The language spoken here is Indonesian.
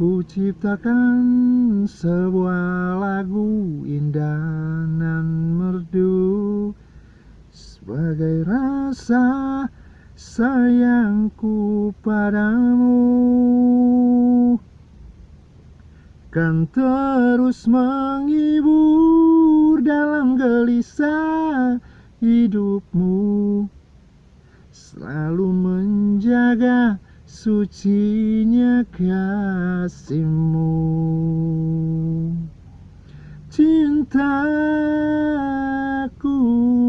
Ku ciptakan sebuah lagu indah dan merdu. Sebagai rasa sayangku padamu. Kan terus menghibur dalam gelisah hidupmu. Selalu menjaga sucinya kasihmu. Cintaku